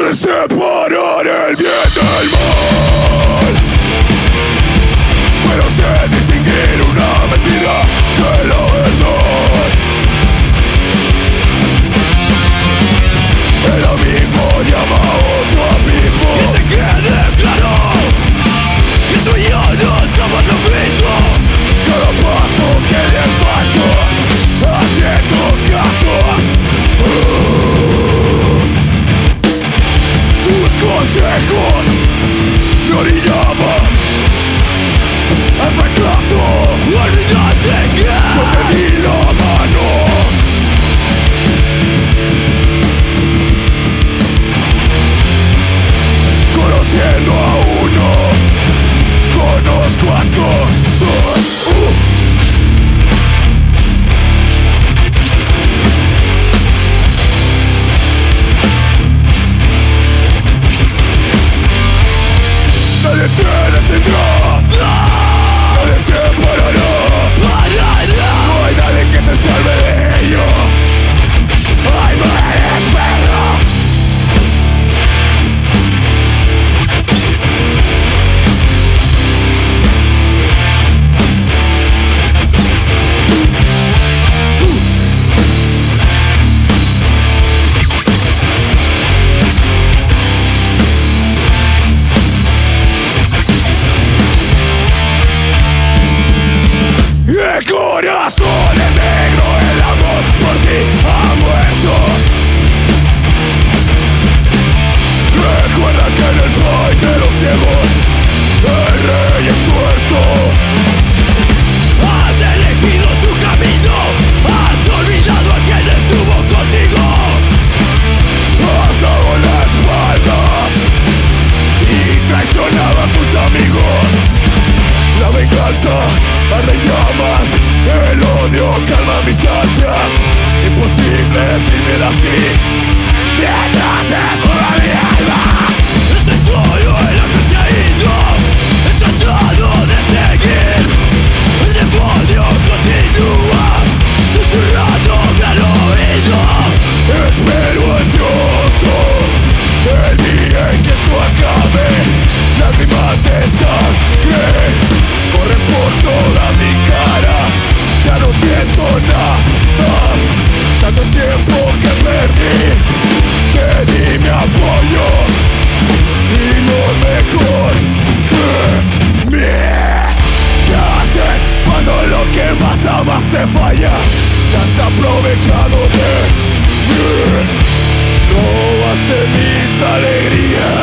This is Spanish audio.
se separará el bien del mal. azul distâncias Impossível viver assim Minhas você. te falla Te has aprovechado de mí. No has de mis alegrías.